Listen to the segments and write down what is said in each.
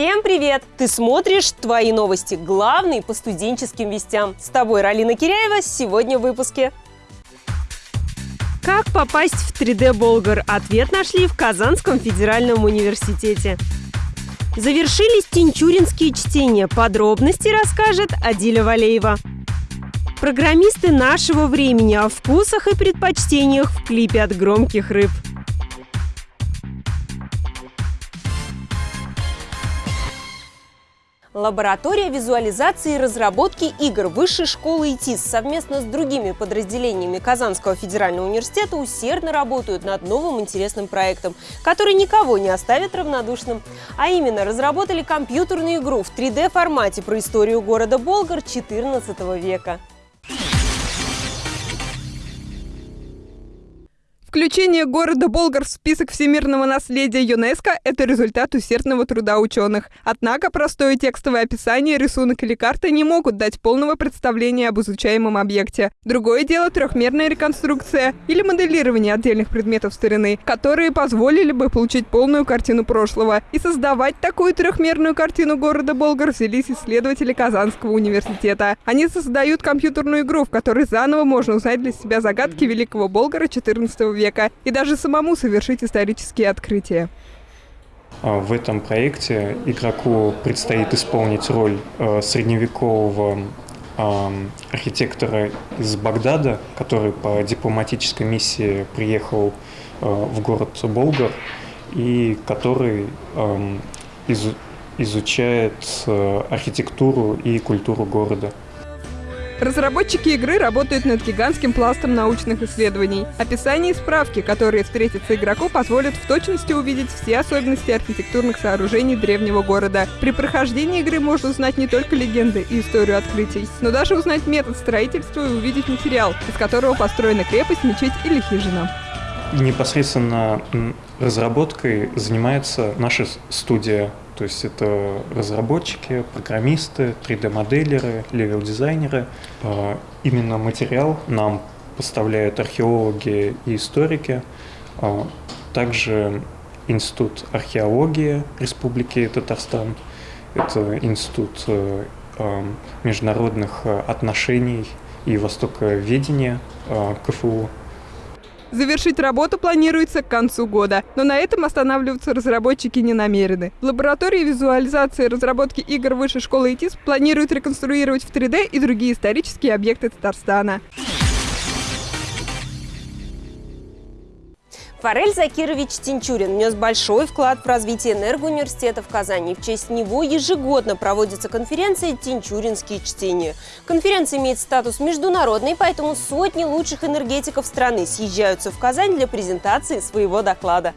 Всем привет! Ты смотришь «Твои новости» – главный по студенческим вестям. С тобой Ралина Киряева сегодня в выпуске. Как попасть в 3D Болгар? Ответ нашли в Казанском федеральном университете. Завершились тинчуринские чтения. Подробности расскажет Адиля Валеева. Программисты нашего времени о вкусах и предпочтениях в клипе от громких рыб. Лаборатория визуализации и разработки игр Высшей школы ИТИС совместно с другими подразделениями Казанского федерального университета усердно работают над новым интересным проектом, который никого не оставит равнодушным. А именно, разработали компьютерную игру в 3D-формате про историю города Болгар XIV века. Включение города Болгар в список всемирного наследия ЮНЕСКО – это результат усердного труда ученых. Однако простое текстовое описание, рисунок или карта не могут дать полного представления об изучаемом объекте. Другое дело – трехмерная реконструкция или моделирование отдельных предметов старины, которые позволили бы получить полную картину прошлого. И создавать такую трехмерную картину города Болгар взялись исследователи Казанского университета. Они создают компьютерную игру, в которой заново можно узнать для себя загадки великого Болгара XIV века века и даже самому совершить исторические открытия. А, в этом проекте игроку предстоит исполнить роль э, средневекового архитектора из Багдада, который по дипломатической миссии приехал э, в город Болгар и который изучает э, архитектуру и культуру города. Разработчики игры работают над гигантским пластом научных исследований. Описание и справки, которые встретятся игроку, позволят в точности увидеть все особенности архитектурных сооружений древнего города. При прохождении игры можно узнать не только легенды и историю открытий, но даже узнать метод строительства и увидеть материал, из которого построена крепость, мечеть или хижина. Непосредственно разработкой занимается наша студия то есть это разработчики, программисты, 3D-моделеры, левел-дизайнеры. А, именно материал нам поставляют археологи и историки. А, также Институт археологии Республики Татарстан. Это Институт э, а, международных отношений и востоковедения КФУ. Завершить работу планируется к концу года, но на этом останавливаться разработчики не намерены. В лаборатории визуализации и разработки игр Высшей школы ИТИС планируют реконструировать в 3D и другие исторические объекты Татарстана. Форель Закирович Тинчурин внес большой вклад в развитие энергоуниверситета в Казани. В честь него ежегодно проводится конференция «Тинчуринские чтения». Конференция имеет статус международный, поэтому сотни лучших энергетиков страны съезжаются в Казань для презентации своего доклада.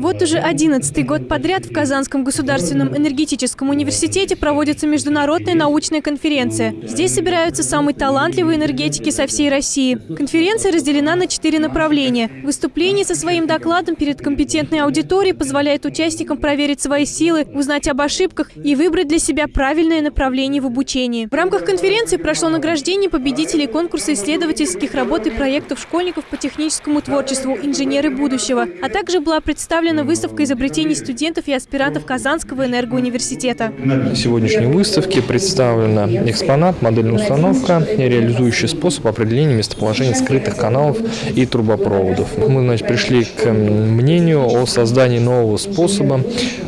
Вот уже одиннадцатый год подряд в Казанском государственном энергетическом университете проводится международная научная конференция. Здесь собираются самые талантливые энергетики со всей России. Конференция разделена на четыре направления. Выступление со своим докладом перед компетентной аудиторией позволяет участникам проверить свои силы, узнать об ошибках и выбрать для себя правильное направление в обучении. В рамках конференции прошло награждение победителей конкурса исследовательских работ и проектов школьников по техническому творчеству «Инженеры будущего», а также была представлена представлена выставка изобретений студентов и аспирантов Казанского энергоуниверситета. На сегодняшней выставке представлена экспонат, модельная установка, реализующий способ определения местоположения скрытых каналов и трубопроводов. Мы значит, пришли к мнению о создании нового способа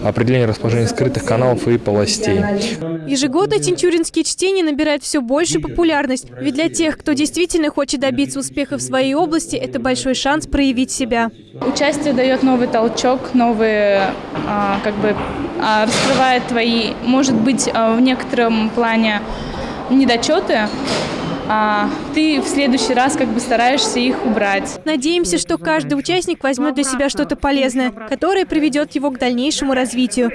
определения расположения скрытых каналов и полостей. Ежегодно тинчуринские чтения набирают все большую популярность, ведь для тех, кто действительно хочет добиться успеха в своей области, это большой шанс проявить себя. Участие дает новый толчок, новые, а, как бы, а, раскрывает твои, может быть, а, в некотором плане недочеты, а ты в следующий раз как бы стараешься их убрать. Надеемся, что каждый участник возьмет для себя что-то полезное, которое приведет его к дальнейшему развитию.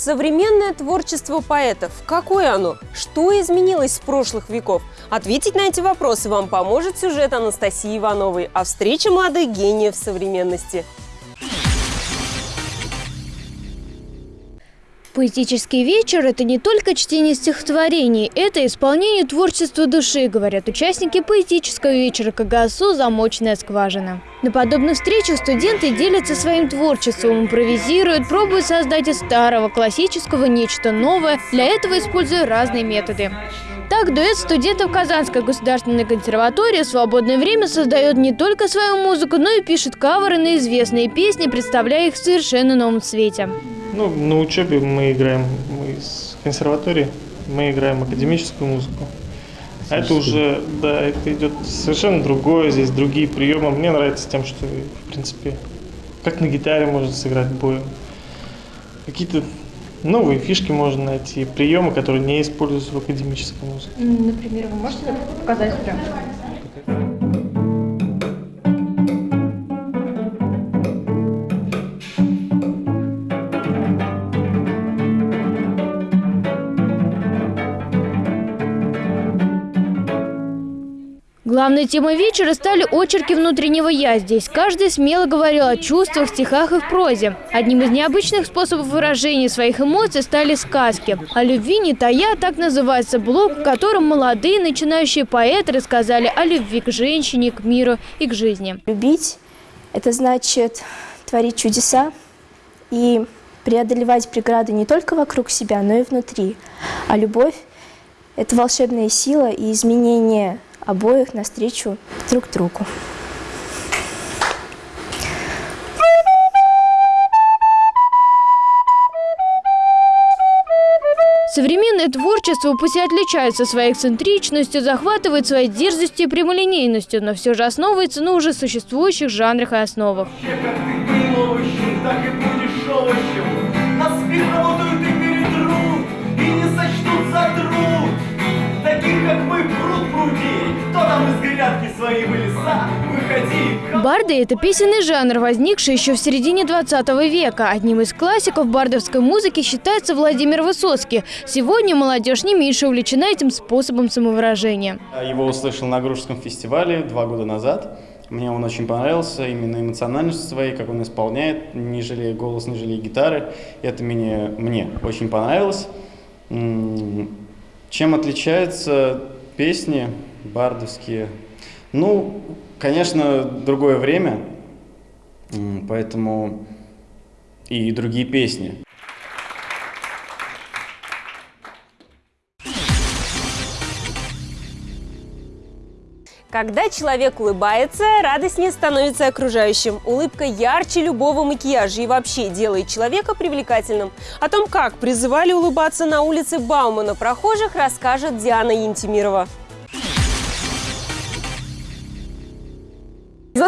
Современное творчество поэтов. Какое оно? Что изменилось с прошлых веков? Ответить на эти вопросы вам поможет сюжет Анастасии Ивановой о встрече молодых гениев современности. Поэтический вечер – это не только чтение стихотворений, это исполнение творчества души, говорят участники поэтического вечера КГСУ «Замочная скважина». На подобных встречах студенты делятся своим творчеством, импровизируют, пробуют создать из старого классического нечто новое, для этого используя разные методы. Так, дуэт студентов Казанской государственной консерватории в свободное время создает не только свою музыку, но и пишет каверы на известные песни, представляя их в совершенно новом свете. Ну, на учебе мы играем, мы с консерватории, мы играем академическую музыку. А это уже, да, это идет совершенно другое, здесь другие приемы. Мне нравится тем, что, в принципе, как на гитаре можно сыграть боем. Какие-то новые фишки можно найти, приемы, которые не используются в академической музыке. Например, вы можете показать прям? Главной темой вечера стали очерки внутреннего «я». Здесь каждый смело говорил о чувствах, стихах и в прозе. Одним из необычных способов выражения своих эмоций стали сказки. О любви не тая, так называется блог, в котором молодые начинающие поэты рассказали о любви к женщине, к миру и к жизни. Любить – это значит творить чудеса и преодолевать преграды не только вокруг себя, но и внутри. А любовь – это волшебная сила и изменение обоих навстречу друг другу. Современное творчество пусть и отличается своей эксцентричностью, захватывает своей дерзостью и прямолинейностью, но все же основывается на уже существующих жанрах и основах. Барды – это песенный жанр, возникший еще в середине 20 века. Одним из классиков бардовской музыки считается Владимир Высоцкий. Сегодня молодежь не меньше увлечена этим способом самовыражения. Его услышал на Грушском фестивале два года назад. Мне он очень понравился, именно эмоциональностью своей, как он исполняет, не жалея голос, не жалея гитары. Это мне, мне очень понравилось. Чем отличаются песни бардовские? Ну, конечно, другое время, поэтому и другие песни. Когда человек улыбается, радостнее становится окружающим. Улыбка ярче любого макияжа и вообще делает человека привлекательным. О том, как призывали улыбаться на улице Баумана прохожих, расскажет Диана Янтимирова.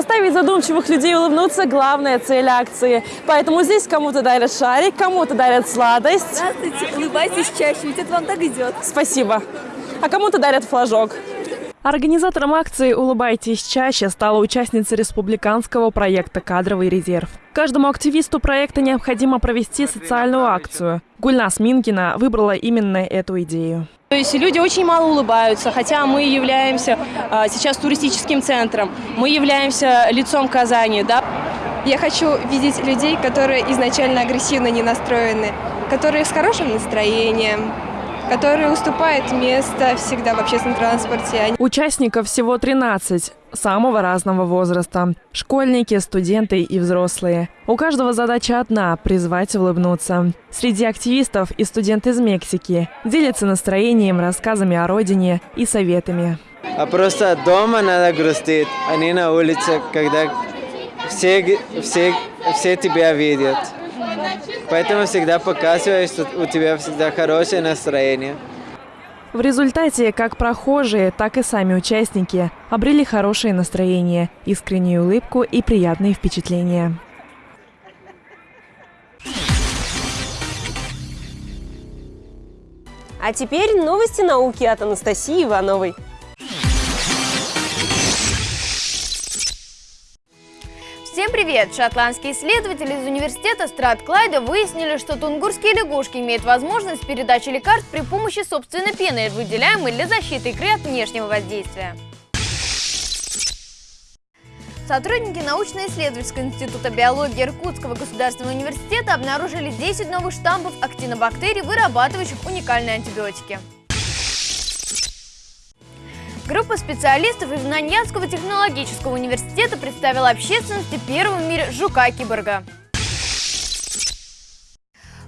Заставить задумчивых людей улыбнуться – главная цель акции. Поэтому здесь кому-то дарят шарик, кому-то дарят сладость. Здравствуйте, улыбайтесь чаще, ведь это вам так идет. Спасибо. А кому-то дарят флажок. Организатором акции «Улыбайтесь чаще» стала участница республиканского проекта «Кадровый резерв». Каждому активисту проекта необходимо провести социальную акцию. Гульнас Минкина выбрала именно эту идею. То есть люди очень мало улыбаются, хотя мы являемся а, сейчас туристическим центром, мы являемся лицом Казани. Да? Я хочу видеть людей, которые изначально агрессивно не настроены, которые с хорошим настроением, которые уступают место всегда в общественном транспорте. Участников всего 13, самого разного возраста. Школьники, студенты и взрослые. У каждого задача одна – призвать улыбнуться. Среди активистов и студент из Мексики. Делятся настроением, рассказами о родине и советами. А просто дома надо грустить, а не на улице, когда все, все, все тебя видят. Поэтому всегда показывай, что у тебя всегда хорошее настроение. В результате как прохожие, так и сами участники обрели хорошее настроение, искреннюю улыбку и приятные впечатления. А теперь новости науки от Анастасии Ивановой. Привет! Шотландские исследователи из университета Стратклайда выяснили, что тунгурские лягушки имеют возможность передачи лекарств при помощи собственной пены, выделяемой для защиты икры от внешнего воздействия. Сотрудники научно-исследовательского института биологии Иркутского государственного университета обнаружили 10 новых штампов актинобактерий, вырабатывающих уникальные антибиотики. Группа специалистов из Наньянского технологического университета представила общественности первого в мире жука-киборга.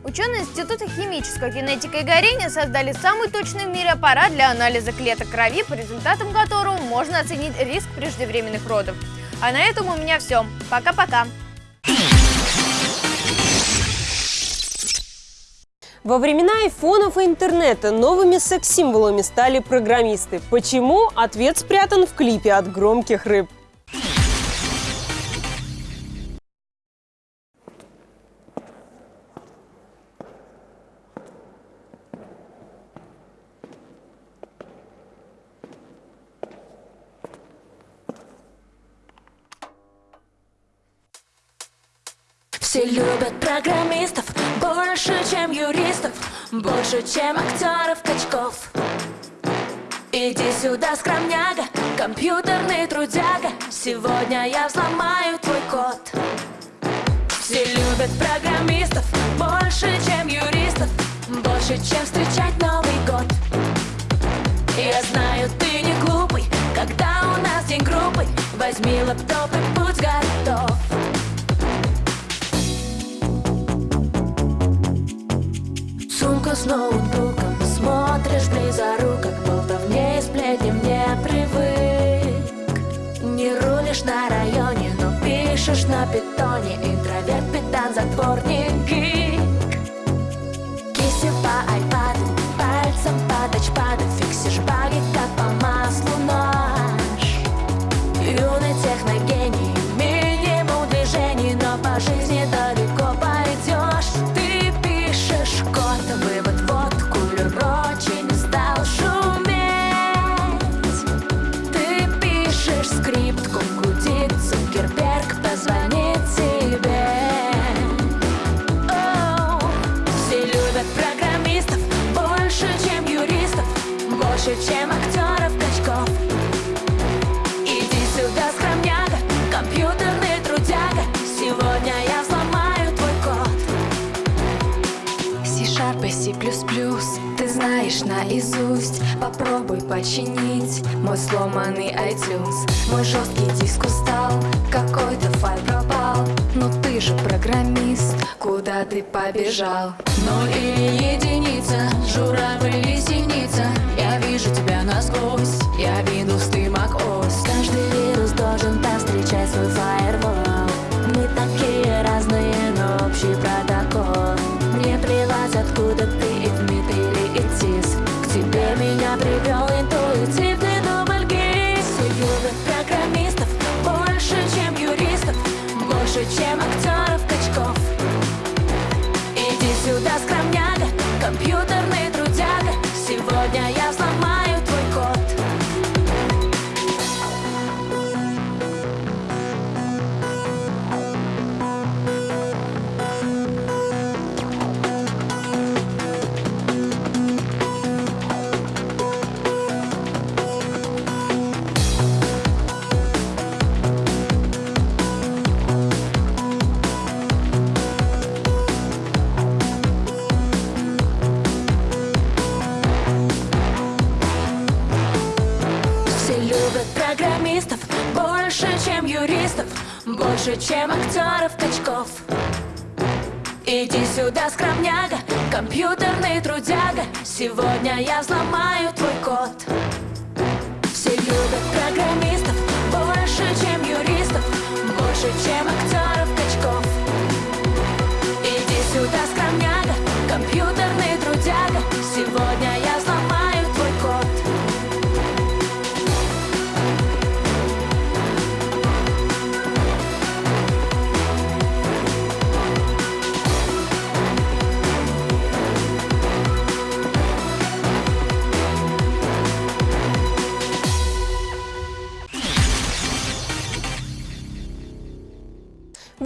Ученые Института химической генетики и горения создали самый точный в мире аппарат для анализа клеток крови, по результатам которого можно оценить риск преждевременных родов. А на этом у меня все. Пока-пока. Во времена айфонов и интернета новыми секс-символами стали программисты. Почему? Ответ спрятан в клипе от громких рыб. Все любят программистов больше, чем юристов, больше, чем актеров качков. Иди сюда, скромняга, компьютерный трудяга, сегодня я взломаю твой код. Все любят программистов больше, чем юристов, больше, чем встречать Новый год. Я знаю, ты не глупый, когда у нас день группы, возьми лаптоп Интроверт, педан, затворник гик Кисти по айпаду Пальцем по тачпаду Фиксишь баги, наизусть. Попробуй починить Мой сломанный iTunes. Мой жесткий диск устал Какой-то файл пропал. Но ты же программист Куда ты побежал? Ноль или единица Журавль или синица. Я вижу тебя насквозь Я Windows, ты macOS Каждый вирус должен повстречать свой фаервол чем актеров чем актеров качков? Иди сюда, скромняга, компьютерный трудяга. Сегодня я взломаю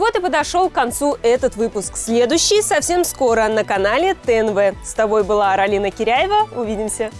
Вот и подошел к концу этот выпуск. Следующий совсем скоро на канале ТНВ. С тобой была Аралина Киряева. Увидимся.